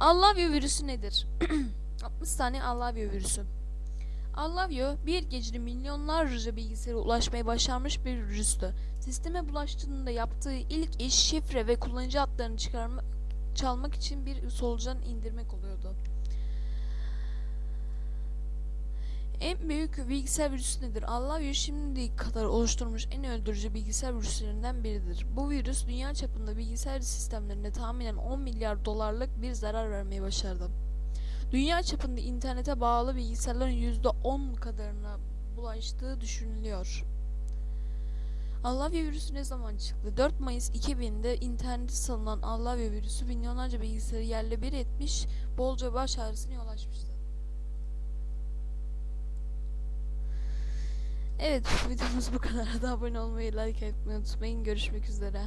Allavio virüsü nedir? 60 tane Allavio virüsü. Allavio bir gecede milyonlarca bilgisayara ulaşmaya başarmış bir virüstü. Sisteme bulaştığında yaptığı ilk iş şifre ve kullanıcı adlarını çıkarma, çalmak için bir solucan indirmek oluyordu. En büyük bilgisayar virüsü nedir? Allavio şimdiye kadar oluşturmuş en öldürücü bilgisayar virüslerinden biridir. Bu virüs dünya çapında bilgisayar sistemlerine tahminen 10 milyar dolarlık bir zarar vermeyi başardı. Dünya çapında internete bağlı bilgisayarların %10 kadarına bulaştığı düşünülüyor. Allavia virüsü ne zaman çıktı? 4 Mayıs 2000'de internette salınan Allavia virüsü milyonlarca bilgisayarı yerle bir etmiş, bolca baş ağrısına yol açmıştı. Evet, videomuz bu kadar. Da abone olmayı, like etmeyi unutmayın. Görüşmek üzere.